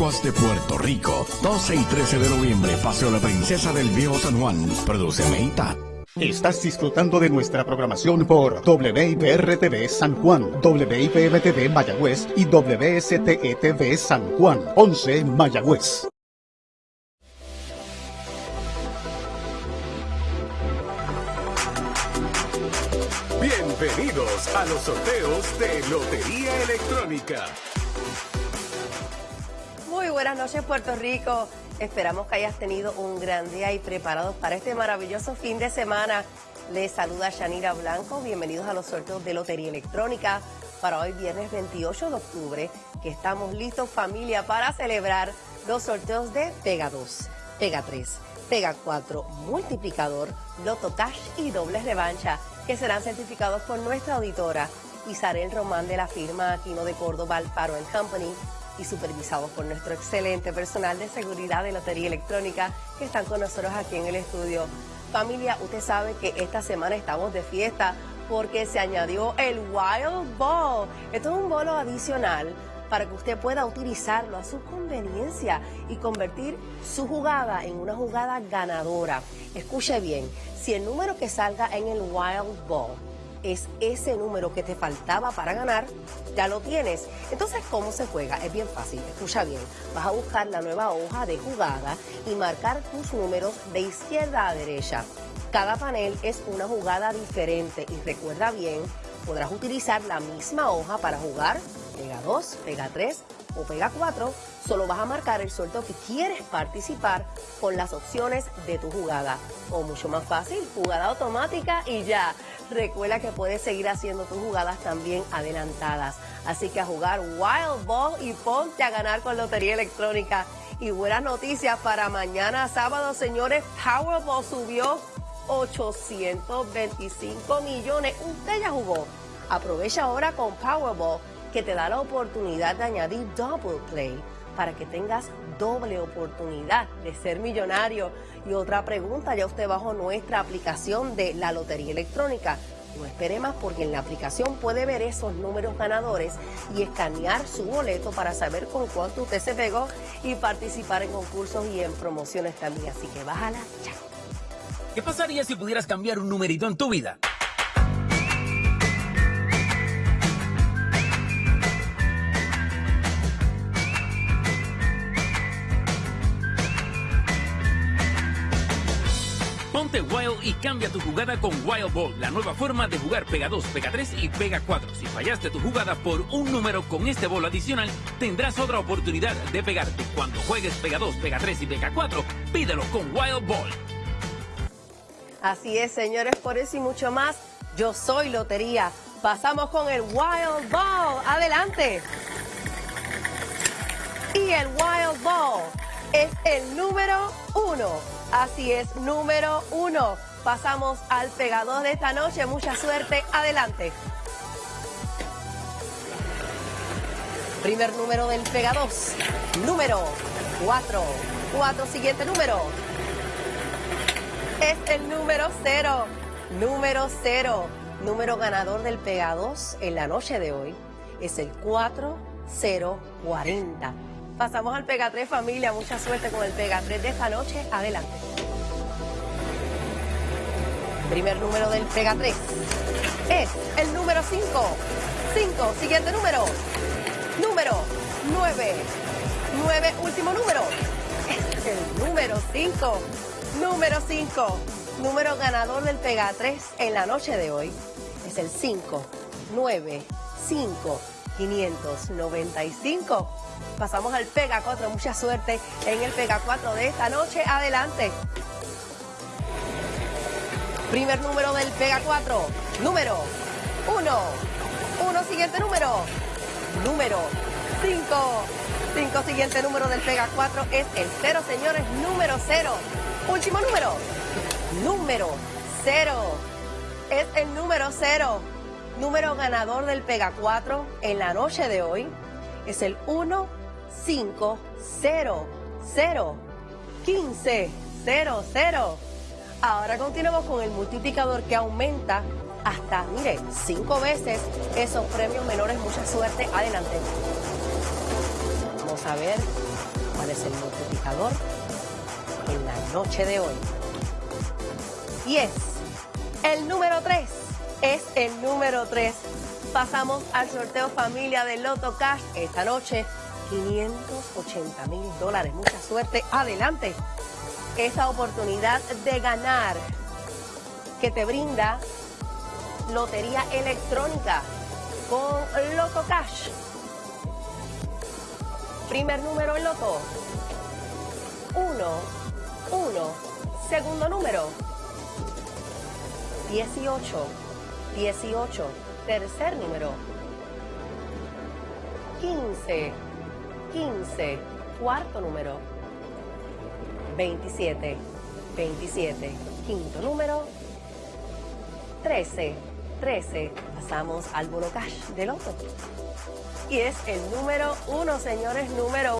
Pascuas de Puerto Rico. 12 y 13 de noviembre, Paseo La Princesa del Viejo San Juan. Produce Meita. Estás disfrutando de nuestra programación por WIPR-TV San Juan, WIPM-TV Mayagüez y WSTETV San Juan, 11 Mayagüez. Bienvenidos a los sorteos de Lotería Electrónica. Buenas noches Puerto Rico. Esperamos que hayas tenido un gran día y preparados para este maravilloso fin de semana. Les saluda Yanira Blanco. Bienvenidos a los sorteos de Lotería Electrónica para hoy viernes 28 de octubre, que estamos listos familia para celebrar los sorteos de Pega 2, Pega 3, Pega 4, Multiplicador, Loto Cash y Doble Revancha, que serán certificados por nuestra auditora Isabel Román de la firma Aquino de Córdoba Alfaro Company y supervisados por nuestro excelente personal de seguridad de Lotería Electrónica que están con nosotros aquí en el estudio. Familia, usted sabe que esta semana estamos de fiesta porque se añadió el Wild Ball. Esto es un bolo adicional para que usted pueda utilizarlo a su conveniencia y convertir su jugada en una jugada ganadora. Escuche bien, si el número que salga en el Wild Ball es ese número que te faltaba para ganar, ya lo tienes. Entonces, ¿cómo se juega? Es bien fácil, escucha bien. Vas a buscar la nueva hoja de jugada y marcar tus números de izquierda a derecha. Cada panel es una jugada diferente y recuerda bien, podrás utilizar la misma hoja para jugar Pega 2, Pega 3 o Pega 4, solo vas a marcar el sorteo que quieres participar con las opciones de tu jugada. O mucho más fácil, jugada automática y ya. Recuerda que puedes seguir haciendo tus jugadas también adelantadas. Así que a jugar Wild Ball y ponte a ganar con Lotería Electrónica. Y buenas noticias para mañana sábado, señores. Powerball subió 825 millones. Usted ya jugó. Aprovecha ahora con Powerball que te da la oportunidad de añadir Double Play para que tengas doble oportunidad de ser millonario. Y otra pregunta, ya usted bajo nuestra aplicación de la Lotería Electrónica. No espere más porque en la aplicación puede ver esos números ganadores y escanear su boleto para saber con cuánto usted se pegó y participar en concursos y en promociones también. Así que bájala ya. ¿Qué pasaría si pudieras cambiar un numerito en tu vida? Ponte Wild y cambia tu jugada con Wild Ball, la nueva forma de jugar Pega 2, Pega 3 y Pega 4. Si fallaste tu jugada por un número con este bolo adicional, tendrás otra oportunidad de pegarte. Cuando juegues Pega 2, Pega 3 y Pega 4, pídelo con Wild Ball. Así es, señores, por eso y mucho más, yo soy Lotería. Pasamos con el Wild Ball. Adelante. Y el Wild Ball es el número uno. Así es, número uno. Pasamos al pegador de esta noche. Mucha suerte. Adelante. Primer número del Pega 2. Número 4. 4. Siguiente número. Es el número 0. Número 0. Número ganador del Pega 2 en la noche de hoy es el 4040. Pasamos al Pega 3 familia, mucha suerte con el Pega 3 de esta noche. Adelante. Primer número del Pega 3 es el número 5. 5, siguiente número. Número 9. 9, último número. Es el número 5. Número 5. Número ganador del Pega 3 en la noche de hoy es el 5. 9, 5, 595. Pasamos al Pega 4. Mucha suerte en el Pega 4 de esta noche. Adelante. Primer número del Pega 4. Número 1. 1 siguiente número. Número 5. 5 siguiente número del Pega 4 es el 0, señores. Número 0. Último número. Número 0. Es el número 0. Número ganador del Pega 4 en la noche de hoy es el 1, 5, 0, 0, 15, 0, 0. Ahora continuamos con el multiplicador que aumenta hasta, mire, cinco veces esos premios menores. Mucha suerte. Adelante. Vamos a ver cuál es el multiplicador en la noche de hoy. Y es el número 3. Es el número 3. Pasamos al sorteo familia de Loto Cash esta noche. 580 mil dólares. Mucha suerte. Adelante. Esta oportunidad de ganar que te brinda Lotería Electrónica con Loto Cash. Primer número en Loto. 1, 1. Segundo número. 18, 18. Tercer número. 15, 15. Cuarto número. 27, 27. Quinto número. 13, 13. Pasamos al bono cash de loto. Y es el número uno, señores, número